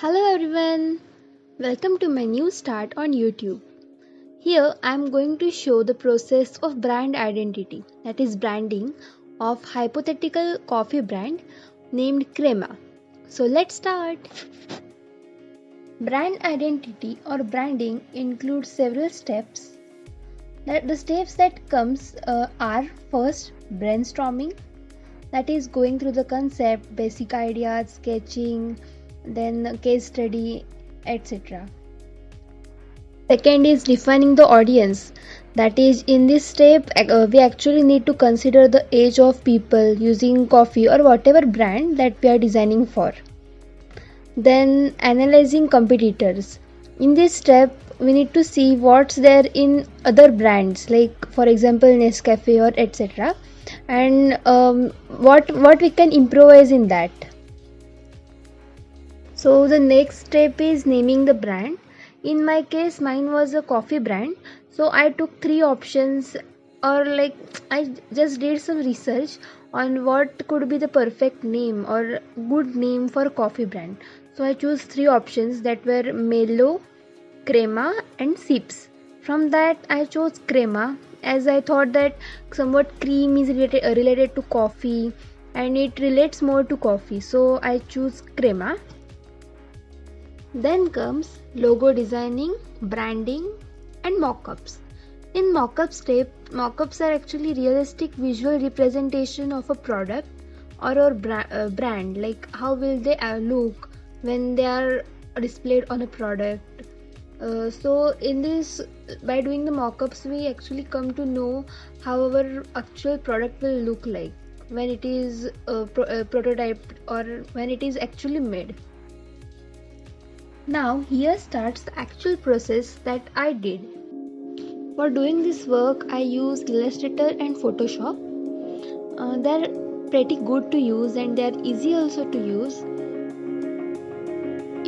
Hello everyone, welcome to my new start on YouTube. Here I am going to show the process of brand identity, that is branding of hypothetical coffee brand named Crema. So let's start. Brand identity or branding includes several steps. The steps that comes uh, are first brainstorming, that is going through the concept, basic ideas, sketching, then case study etc second is defining the audience. That is in this step uh, we actually need to consider the age of people using coffee or whatever brand that we are designing for. Then analyzing competitors. In this step we need to see what's there in other brands like for example nescafe or etc and um, what what we can improvise in that so the next step is naming the brand. In my case mine was a coffee brand. So i took three options or like i just did some research on what could be the perfect name or good name for coffee brand. So i chose three options that were melo crema and sips. From that i chose crema as i thought that somewhat cream is related, related to coffee and it relates more to coffee. So i choose crema then comes logo designing, branding and mockups. In mockup step, mockups are actually realistic visual representation of a product or a uh, brand like how will they uh, look when they are displayed on a product. Uh, so in this by doing the mockups we actually come to know how our actual product will look like when it is uh, pro- uh, prototyped or when it is actually made now here starts the actual process that I did. For doing this work I used Illustrator and Photoshop. Uh, they're pretty good to use and they're easy also to use.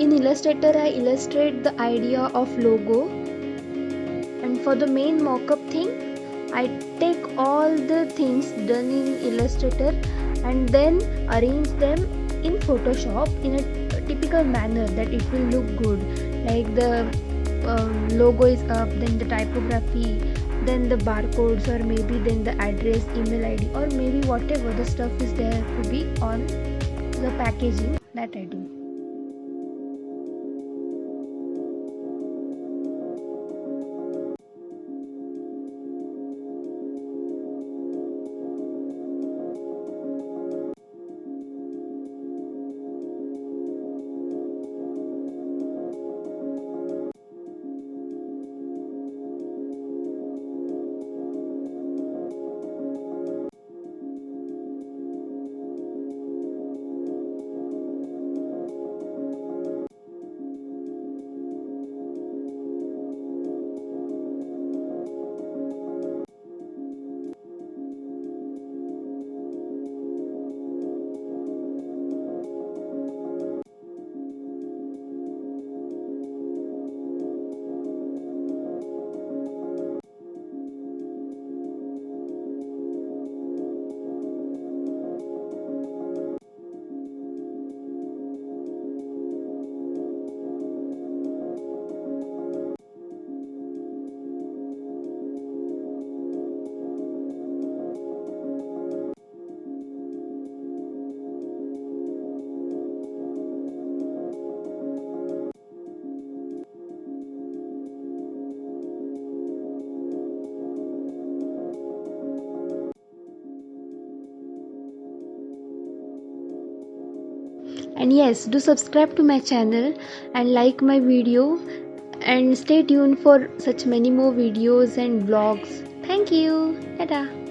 In Illustrator I illustrate the idea of logo and for the main mockup thing I take all the things done in Illustrator and then arrange them in Photoshop in a typical manner that it will look good. Like the um, logo is up then the typography then the barcodes or maybe then the address email id or maybe whatever the stuff is there to be on the packaging that i do and yes do subscribe to my channel and like my video. And stay tuned for such many more videos and vlogs. Thank you. Tada.